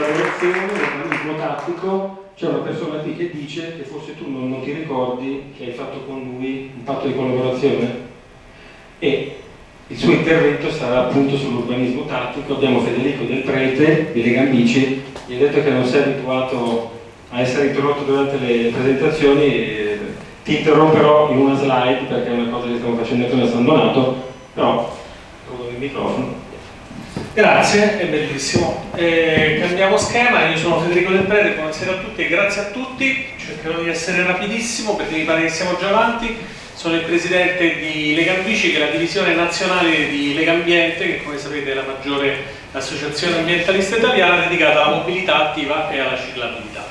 collaborazione, l'urbanismo tattico, c'è una persona qui che dice che forse tu non, non, ti ricordi che hai fatto con lui un patto di collaborazione e il suo intervento sarà appunto sull'urbanismo tattico. Abbiamo Federico Del Prete di Lega Amici, gli ha detto che non sei abituato a essere interrotto durante le presentazioni ti interromperò in una slide perché è una cosa che stiamo facendo come abbandonato, però trovo il microfono. Grazie, è bellissimo. Eh, cambiamo schema, io sono Federico Del Prete, buonasera a tutti e grazie a tutti. Cercherò di essere rapidissimo perché mi pare che siamo già avanti. Sono il presidente di Lega Ambici, che è la divisione nazionale di Lega Ambiente, che come sapete è la maggiore associazione ambientalista italiana dedicata alla mobilità attiva e alla ciclabilità.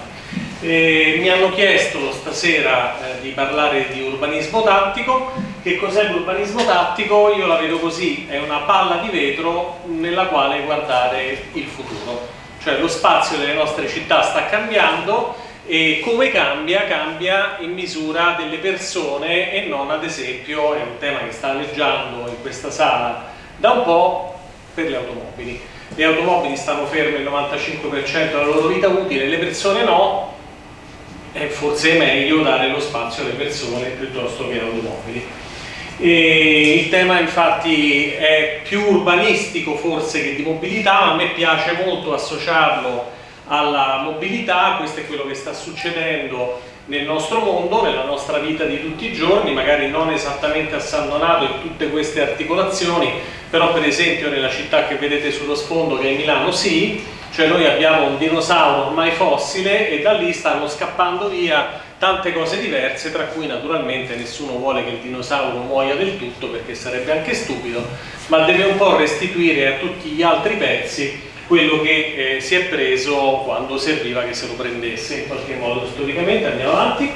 Eh, mi hanno chiesto stasera eh, di parlare di urbanismo tattico. Che cos'è l'urbanismo tattico? Io la vedo così, è una palla di vetro nella quale guardare il futuro. Cioè lo spazio delle nostre città sta cambiando e come cambia? Cambia in misura delle persone e non ad esempio, è un tema che sta alleggiando in questa sala da un po' per le automobili. Le automobili stanno ferme il 95% della loro vita utile, le persone no, è forse meglio dare lo spazio alle persone piuttosto che alle automobili. E il tema infatti è più urbanistico forse che di mobilità, ma a me piace molto associarlo alla mobilità, questo è quello che sta succedendo nel nostro mondo, nella nostra vita di tutti i giorni, magari non esattamente a San Donato e tutte queste articolazioni, però per esempio nella città che vedete sullo sfondo che è Milano sì, cioè noi abbiamo un dinosauro ormai fossile e da lì stanno scappando via tante cose diverse tra cui naturalmente nessuno vuole che il dinosauro muoia del tutto perché sarebbe anche stupido ma deve un po' restituire a tutti gli altri pezzi quello che eh, si è preso quando serviva che se lo prendesse in qualche modo storicamente. Andiamo avanti.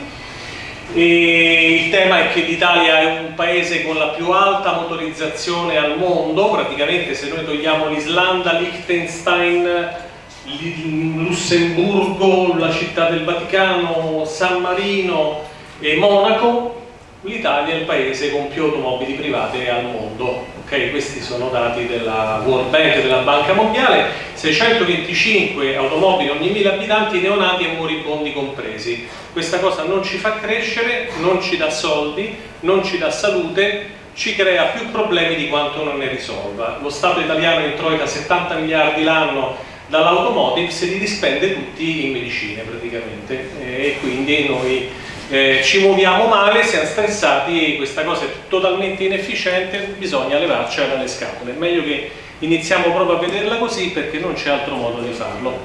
E il tema è che l'Italia è un paese con la più alta motorizzazione al mondo, praticamente se noi togliamo l'Islanda, Liechtenstein, Lussemburgo, la città del Vaticano, San Marino e Monaco, l'Italia è il paese con più automobili private al mondo. Okay, questi sono dati della World Bank, della Banca Mondiale, 625 automobili ogni 1000 abitanti, neonati e moribondi compresi. Questa cosa non ci fa crescere, non ci dà soldi, non ci dà salute, ci crea più problemi di quanto non ne risolva. Lo Stato italiano introita 70 miliardi l'anno dall'automotive se li dispende tutti in medicine praticamente e quindi noi eh, ci muoviamo male, siamo stressati, questa cosa è totalmente inefficiente, bisogna levarcela dalle scatole, è meglio che iniziamo proprio a vederla così perché non c'è altro modo di farlo.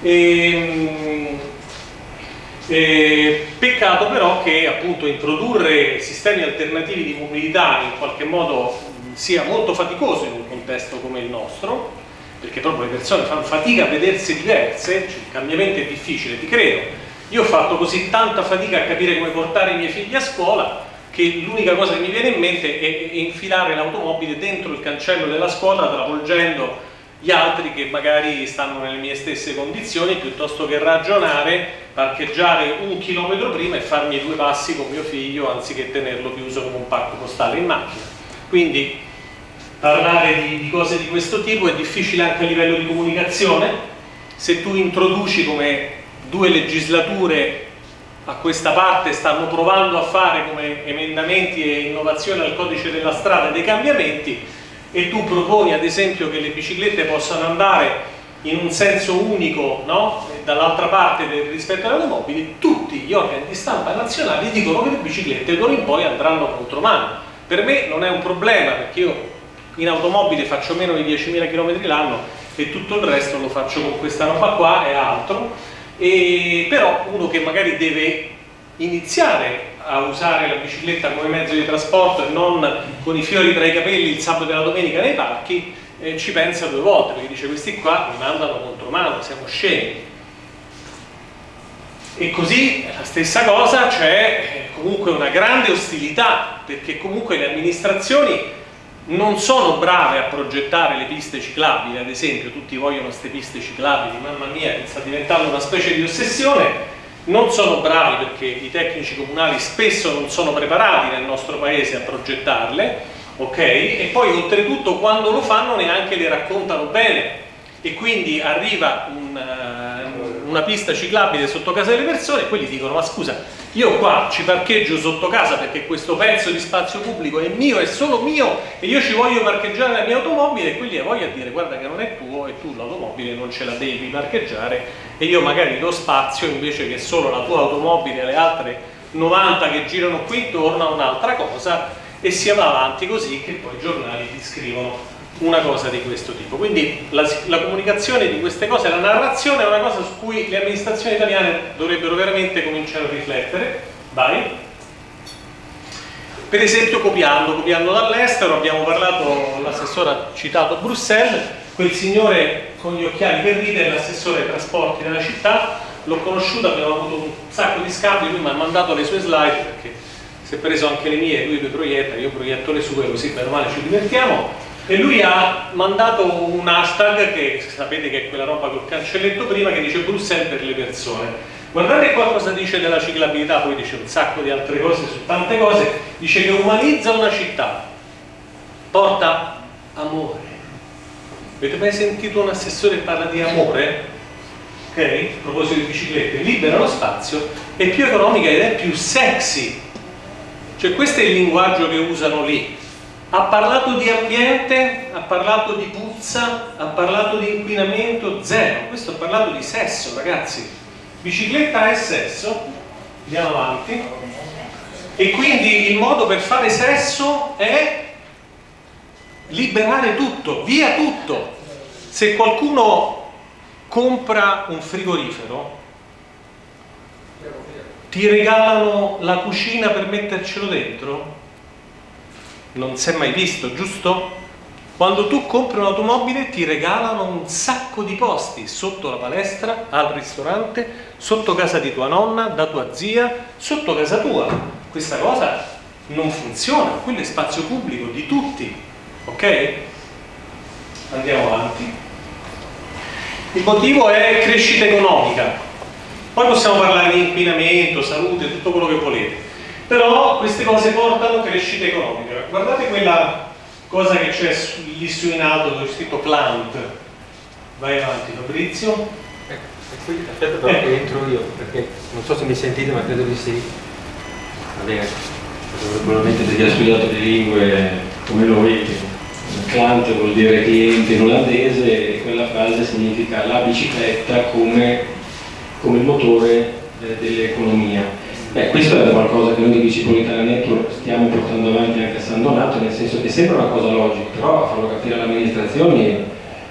E, ehm, e, peccato però che appunto introdurre sistemi alternativi di mobilità in qualche modo sia molto faticoso in un contesto come il nostro perché proprio le persone fanno fatica a vedersi diverse, cioè il cambiamento è difficile, ti credo. Io ho fatto così tanta fatica a capire come portare i miei figli a scuola che l'unica cosa che mi viene in mente è infilare l'automobile dentro il cancello della scuola travolgendo gli altri che magari stanno nelle mie stesse condizioni piuttosto che ragionare, parcheggiare un chilometro prima e farmi due passi con mio figlio anziché tenerlo chiuso come un pacco postale in macchina. Quindi parlare di, di, cose di questo tipo è difficile anche a livello di comunicazione se tu introduci come due legislature a questa parte stanno provando a fare come emendamenti e innovazioni al codice della strada dei cambiamenti e tu proponi ad esempio che le biciclette possano andare in un senso unico no? dall'altra parte del, rispetto alle automobili tutti gli organi di stampa nazionali dicono che le biciclette d'ora in poi andranno contro mano per me non è un problema perché io in automobile faccio meno di 10.000 km l'anno e tutto il resto lo faccio con questa roba qua e altro. E però uno che magari deve iniziare a usare la bicicletta come mezzo di trasporto e non con i fiori tra i capelli il sabato e la domenica nei parchi eh, ci pensa due volte perché dice questi qua mi mandano contro mano, siamo scemi. E così la stessa cosa c'è eh, comunque una grande ostilità perché comunque le amministrazioni non sono brave a progettare le piste ciclabili, ad esempio tutti vogliono queste piste ciclabili, mamma mia, sta diventando una specie di ossessione, non sono bravi perché i tecnici comunali spesso non sono preparati nel nostro paese a progettarle, ok? E poi oltretutto quando lo fanno neanche le raccontano bene, e quindi arriva un, uh, una pista ciclabile sotto casa delle persone e quelli dicono ma scusa io qua ci parcheggio sotto casa perché questo pezzo di spazio pubblico è mio, è solo mio e io ci voglio parcheggiare la mia automobile e quelli voglio a dire guarda che non è tuo e tu l'automobile non ce la devi parcheggiare e io magari do spazio invece che solo la tua automobile e le altre 90 che girano qui intorno a un'altra cosa e si va avanti così che poi i giornali ti scrivono una cosa di questo tipo. Quindi la, la, comunicazione di queste cose, la narrazione è una cosa su cui le amministrazioni italiane dovrebbero veramente cominciare a riflettere. Vai. Per esempio copiando, copiando dall'estero, abbiamo parlato, l'assessore ha citato Bruxelles, quel signore con gli occhiali per ridere, l'assessore ai trasporti della città, l'ho conosciuto, abbiamo avuto un sacco di scambi, lui mi ha mandato le sue slide perché si è preso anche le mie, lui le proietta, io proietto le sue così per male ci divertiamo e lui ha mandato un hashtag che sapete che è quella roba col cancelletto prima che dice Bruxelles per le persone. Guardate qua cosa dice della ciclabilità poi dice un sacco di altre cose su tante cose. Dice che umanizza una città porta amore. Avete mai sentito un assessore che parla di amore? ok? a proposito di biciclette libera lo spazio è più economica ed è più sexy. Cioè questo è il linguaggio che usano lì ha parlato di ambiente, ha parlato di puzza, ha parlato di inquinamento, zero. Questo ha parlato di sesso, ragazzi. Bicicletta è sesso, andiamo avanti. E quindi il modo per fare sesso è liberare tutto, via tutto. Se qualcuno compra un frigorifero, ti regalano la cucina per mettercelo dentro? Non si è mai visto, giusto? Quando tu compri un'automobile ti regalano un sacco di posti sotto la palestra, al ristorante, sotto casa di tua nonna, da tua zia, sotto casa tua. Questa cosa non funziona, quello è spazio pubblico di tutti, ok? Andiamo avanti. Il motivo è crescita economica. Poi possiamo parlare di inquinamento, salute, tutto quello che volete però queste cose portano crescita economica. Guardate quella cosa che c'è lì su in alto dove c'è scritto plant. Vai avanti Fabrizio. Ecco, aspetta però eh. entro io, perché non so se mi sentite ma credo di sì. Va bene, probabilmente se ti ha studiato le lingue come noi, Clant vuol dire cliente in olandese e quella frase significa la bicicletta come, come motore eh, dell'economia Beh, questo è qualcosa che noi di Bicipolitana Network stiamo portando avanti anche a San Donato, nel senso che sembra una cosa logica, però a farlo capire alle amministrazioni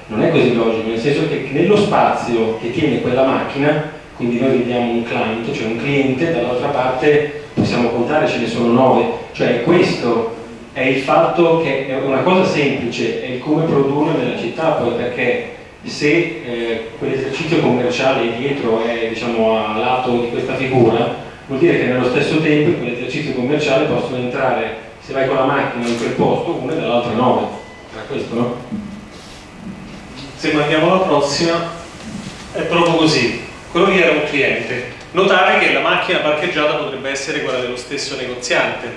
non è così logico, nel senso che nello spazio che tiene quella macchina, quindi noi vediamo un client, cioè un cliente, dall'altra parte possiamo contare, ce ne sono nove, cioè questo è il fatto che è una cosa semplice, è il come produrre nella città, poi perché se eh, quell'esercizio commerciale dietro è diciamo, a lato di questa figura, vuol dire che nello stesso tempo in quell'esercizio commerciale possono entrare, se vai con la macchina in quel posto, una e dall'altra nove. Era questo, no? Se mandiamo la prossima, è proprio così. Quello lì era un cliente. Notare che la macchina parcheggiata potrebbe essere quella dello stesso negoziante,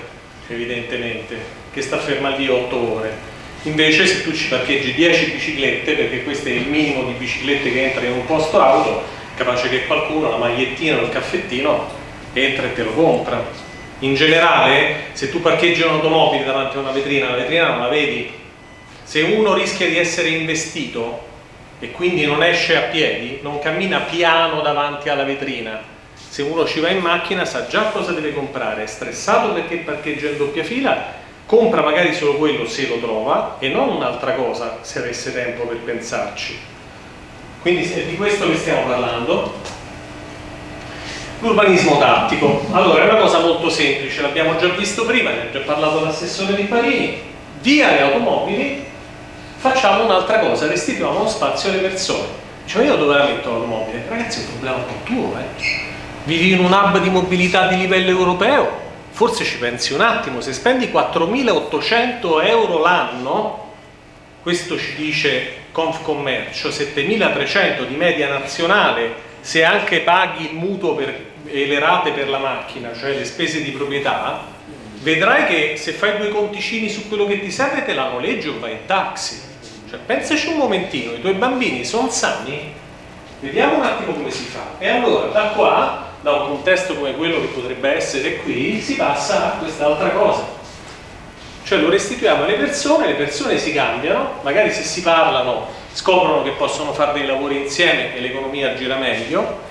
evidentemente, che sta ferma lì 8 ore. Invece se tu ci parcheggi 10 biciclette, perché questo è il minimo di biciclette che entra in un posto auto, capace che qualcuno la magliettina o il caffettino entra e te lo compra. In generale, se tu parcheggi un'automobile davanti a una vetrina, la vetrina non la vedi. Se uno rischia di essere investito e quindi non esce a piedi, non cammina piano davanti alla vetrina. Se uno ci va in macchina sa già cosa deve comprare, è stressato perché parcheggia in doppia fila, compra magari solo quello se lo trova e non un'altra cosa se avesse tempo per pensarci. Quindi è di questo che stiamo parlando. L'urbanismo tattico. Allora, è una cosa molto semplice, l'abbiamo già visto prima, ne ha già parlato l'assessore di Parini. Via le automobili, facciamo un'altra cosa, restituiamo uno spazio alle persone. Cioè io dove la metto l'automobile? Ragazzi, è un problema un po' tuo, eh. Vivi in un hub di mobilità di livello europeo? Forse ci pensi un attimo, se spendi 4.800 euro l'anno, questo ci dice Confcommercio, 7.300 di media nazionale, se anche paghi il mutuo per e le rate per la macchina, cioè le spese di proprietà, vedrai che se fai due conticini su quello che ti serve te la noleggi o vai in taxi. Cioè, pensaci un momentino, i tuoi bambini sono sani? Vediamo un attimo come si fa. E allora da qua, da un contesto come quello che potrebbe essere qui, si passa a quest'altra cosa. Cioè lo restituiamo alle persone, le persone si cambiano, magari se si parlano scoprono che possono fare dei lavori insieme e l'economia gira meglio.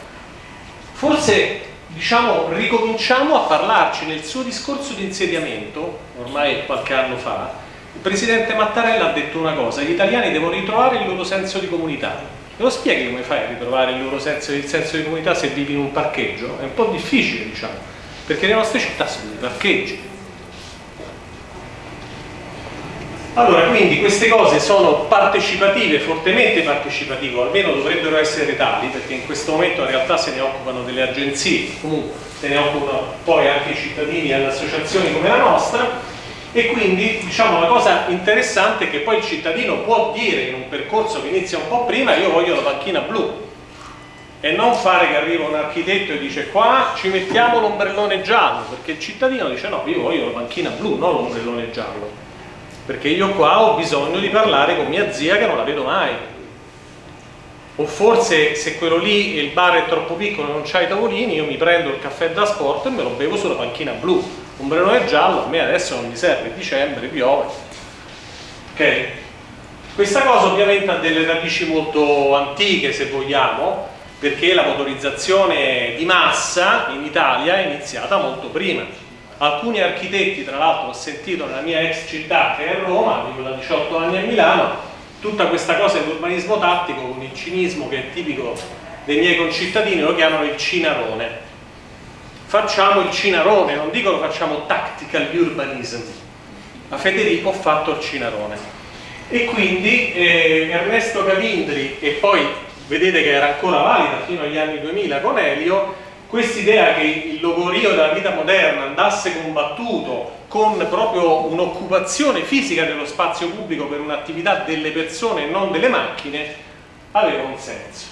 Forse diciamo, ricominciamo a parlarci nel suo discorso di insediamento, ormai qualche anno fa, il presidente Mattarella ha detto una cosa, gli italiani devono ritrovare il loro senso di comunità. Me lo spieghi come fai a ritrovare il loro senso, il senso di comunità se vivi in un parcheggio? È un po' difficile, diciamo, perché le nostre città sono dei parcheggi. Allora, quindi queste cose sono partecipative, fortemente partecipative, o almeno dovrebbero essere tali, perché in questo momento in realtà se ne occupano delle agenzie, comunque se ne occupano poi anche i cittadini e le associazioni come la nostra, e quindi diciamo la cosa interessante è che poi il cittadino può dire in un percorso che inizia un po' prima io voglio la panchina blu e non fare che arriva un architetto e dice qua ci mettiamo l'ombrellone giallo perché il cittadino dice no io voglio la panchina blu non l'ombrellone giallo perché io qua ho bisogno di parlare con mia zia che non la vedo mai. O forse se quello lì il bar è troppo piccolo e non c'ha i tavolini io mi prendo il caffè da sport e me lo bevo sulla panchina blu. Ombrellone giallo a me adesso non mi serve, è dicembre, piove ok? questa cosa ovviamente ha delle radici molto antiche se vogliamo perché la motorizzazione di massa in Italia è iniziata molto prima alcuni architetti tra l'altro ho sentito nella mia ex città che è Roma, vivo da 18 anni a Milano tutta questa cosa dell'urbanismo tattico con il cinismo che è tipico dei miei concittadini lo chiamano il cinarone facciamo il cinarone, non dicono facciamo tactical urbanism. A Federico ho fatto il cinarone. E quindi eh, Ernesto Cavindri, e poi vedete che era ancora valida fino agli anni 2000 con Elio, quest'idea che il logorio della vita moderna andasse combattuto con proprio un'occupazione fisica dello spazio pubblico per un'attività delle persone e non delle macchine, aveva un senso.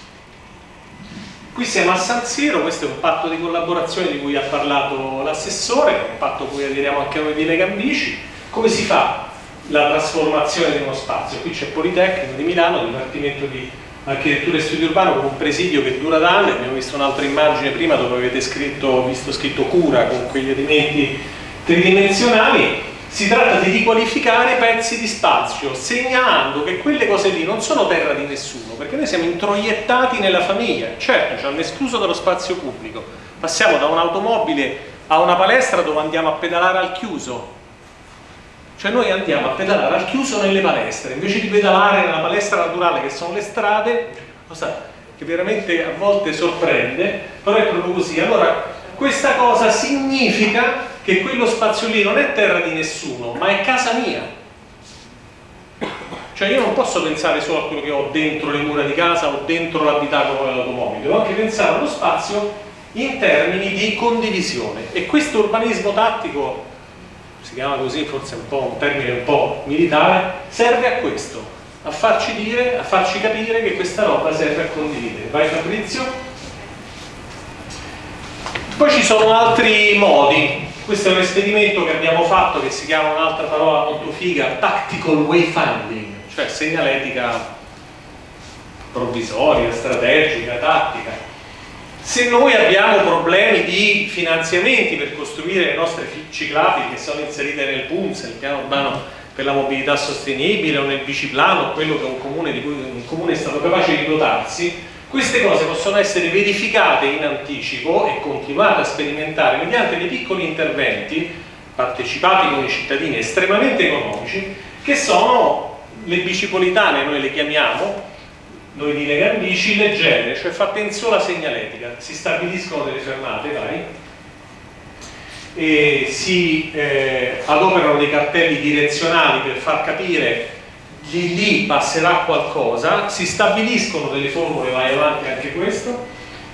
Qui siamo a San Siro, questo è un patto di collaborazione di cui ha parlato l'assessore, un patto a cui aderiamo anche noi di Legambici. Come si fa la trasformazione di uno spazio? Qui c'è Politecnico di Milano, Dipartimento di Architettura e Studio Urbano con un presidio che dura da anni, abbiamo visto un'altra immagine prima dove avete scritto, visto scritto cura con quegli elementi tridimensionali. Si tratta di riqualificare pezzi di spazio, segnalando che quelle cose lì non sono terra di nessuno, perché noi siamo introiettati nella famiglia, certo ci hanno escluso dallo spazio pubblico, passiamo da un'automobile a una palestra dove andiamo a pedalare al chiuso, cioè noi andiamo a pedalare al chiuso nelle palestre, invece di pedalare nella palestra naturale che sono le strade, cosa che veramente a volte sorprende, però è proprio così. Allora, questa cosa significa che quello spazio lì non è terra di nessuno, ma è casa mia. Cioè io non posso pensare solo a quello che ho dentro le mura di casa o dentro l'abitacolo dell'automobile, devo anche pensare allo spazio in termini di condivisione. E questo urbanismo tattico, si chiama così, forse un, po' un termine un po' militare, serve a questo, a farci dire, a farci capire che questa roba serve a condividere. Vai Fabrizio? Poi ci sono altri modi, questo è un esperimento che abbiamo fatto che si chiama un'altra parola molto figa, tactical wayfinding, cioè segnaletica provvisoria, strategica, tattica. Se noi abbiamo problemi di finanziamenti per costruire le nostre ciclabili che sono inserite nel PUMS, nel piano urbano per la mobilità sostenibile o nel biciplano, quello che un comune, di cui un comune è stato capace di dotarsi, queste cose possono essere verificate in anticipo e continuate a sperimentare mediante dei piccoli interventi partecipati con i cittadini estremamente economici che sono le bicipolitane, noi le chiamiamo, noi di Lega Bici, leggere, cioè fatte in sola segnaletica, si stabiliscono delle fermate, vai, e si eh, adoperano dei cartelli direzionali per far capire di lì passerà qualcosa, si stabiliscono delle formule, vai avanti anche questo,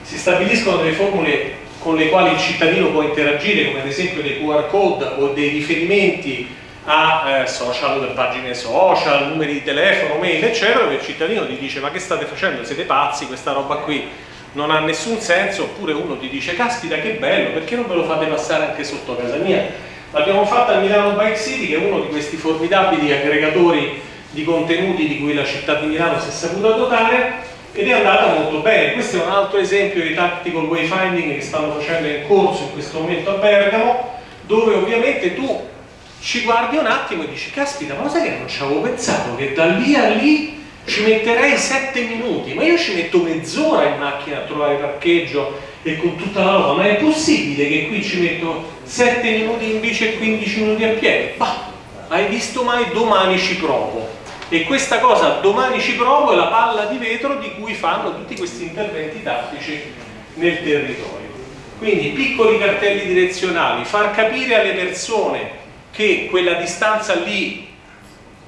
si stabiliscono delle formule con le quali il cittadino può interagire, come ad esempio dei QR code o dei riferimenti a eh, social, pagine social, numeri di telefono, mail, eccetera, dove il cittadino ti dice ma che state facendo, siete pazzi, questa roba qui non ha nessun senso, oppure uno ti dice caspita che bello, perché non ve lo fate passare anche sotto casa mia? L'abbiamo fatta a Milano Bike City, che è uno di questi formidabili aggregatori di contenuti di cui la città di Milano si è saputa dotare ed è andata molto bene. Questo è un altro esempio di tactical wayfinding che stanno facendo in corso in questo momento a Bergamo, dove ovviamente tu ci guardi un attimo e dici caspita ma sai che non ci avevo pensato che da lì a lì ci metterei 7 minuti? Ma io ci metto mezz'ora in macchina a trovare parcheggio e con tutta la roba ma è possibile che qui ci metto 7 minuti in bici e 15 minuti a piedi? bah, hai visto mai? Domani ci provo. E questa cosa domani ci provo è la palla di vetro di cui fanno tutti questi interventi tattici nel territorio. Quindi piccoli cartelli direzionali far capire alle persone che quella distanza lì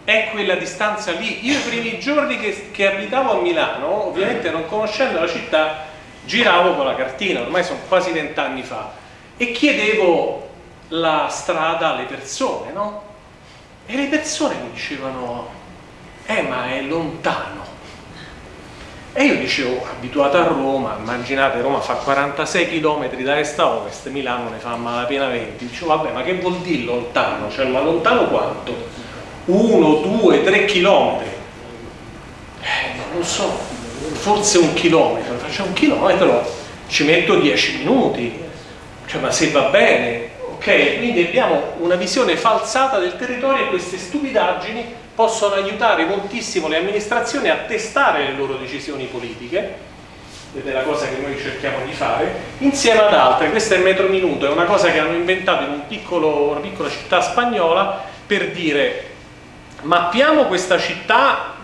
è quella distanza lì. Io i primi giorni che, che abitavo a Milano, ovviamente non conoscendo la città, giravo con la cartina, ormai sono quasi vent'anni fa, e chiedevo la strada alle persone, no? E le persone mi dicevano, eh ma è lontano. E io dicevo, abituato a Roma, immaginate Roma fa 46 km da est a ovest, Milano ne fa malapena 20, dicevo vabbè ma che vuol dire lontano? Cioè ma lontano quanto? 1, 2, 3 km? Eh, non lo so, forse un chilometro, facciamo un chilometro, ci metto 10 minuti, cioè ma se va bene, ok? Quindi abbiamo una visione falsata del territorio e queste stupidaggini possono aiutare moltissimo le amministrazioni a testare le loro decisioni politiche ed è la cosa che noi cerchiamo di fare insieme ad altre, questo è il metro minuto è una cosa che hanno inventato in un piccolo, una piccola città spagnola per dire mappiamo questa città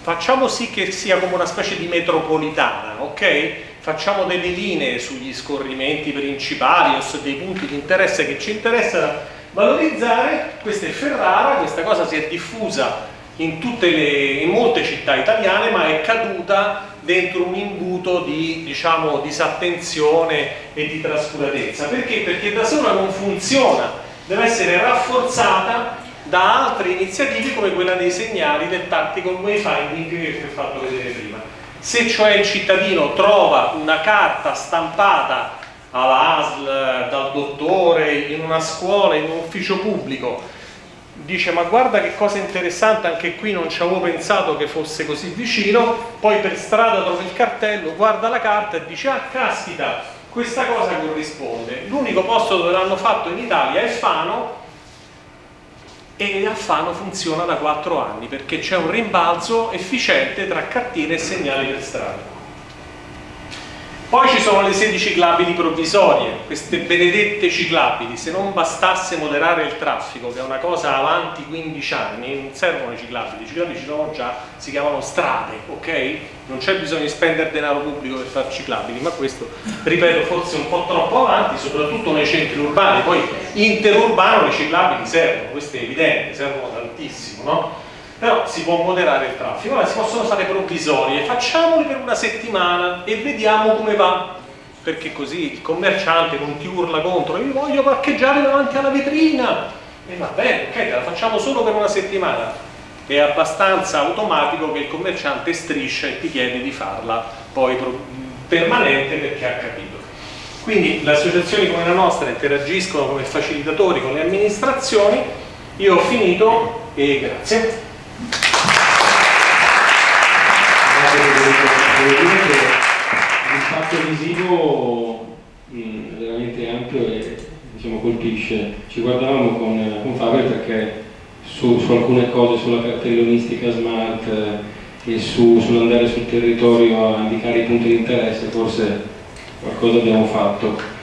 facciamo sì che sia come una specie di metropolitana ok? Facciamo delle linee sugli scorrimenti principali o su dei punti di interesse che ci interessano valorizzare, questa è Ferrara, questa cosa si è diffusa in, le, in molte città italiane ma è caduta dentro un imbuto di diciamo, disattenzione e di trascuratezza. Perché? Perché da sola non funziona, deve essere rafforzata da altre iniziative come quella dei segnali del tactical wayfinding che vi ho fatto vedere prima. Se cioè il cittadino trova una carta stampata all'ASL, dal dottore, in una scuola, in un ufficio pubblico, dice ma guarda che cosa interessante, anche qui non ci avevo pensato che fosse così vicino, poi per strada trova il cartello, guarda la carta e dice ah caspita, questa cosa corrisponde. L'unico posto dove l'hanno fatto in Italia è Fano e a Fano funziona da 4 anni perché c'è un rimbalzo efficiente tra cartine e segnali per strada. Poi ci sono le sedi ciclabili provvisorie, queste benedette ciclabili, se non bastasse moderare il traffico, che è una cosa avanti 15 anni, non servono i ciclabili, i ciclabili ci sono già, si chiamano strade, ok? Non c'è bisogno di spendere denaro pubblico per fare ciclabili, ma questo, ripeto, forse un po' troppo avanti, soprattutto nei centri urbani, poi interurbano le ciclabili servono, questo è evidente, servono tantissimo, no? Però si può moderare il traffico, allora si possono fare provvisorie, facciamole per una settimana e vediamo come va, perché così il commerciante non ti urla contro, io voglio parcheggiare davanti alla vetrina, e va bene, ok, la facciamo solo per una settimana, è abbastanza automatico che il commerciante striscia e ti chiede di farla poi permanente perché ha capito. Quindi le associazioni come la nostra interagiscono come facilitatori con le amministrazioni, io ho finito e grazie. Devo dire che l'impatto visivo è veramente ampio e diciamo, colpisce. Ci guardavamo con, con Fabio perché su, su, alcune cose, sulla cartellonistica smart eh, e su, sull'andare sul territorio a indicare i punti di interesse, forse qualcosa abbiamo fatto.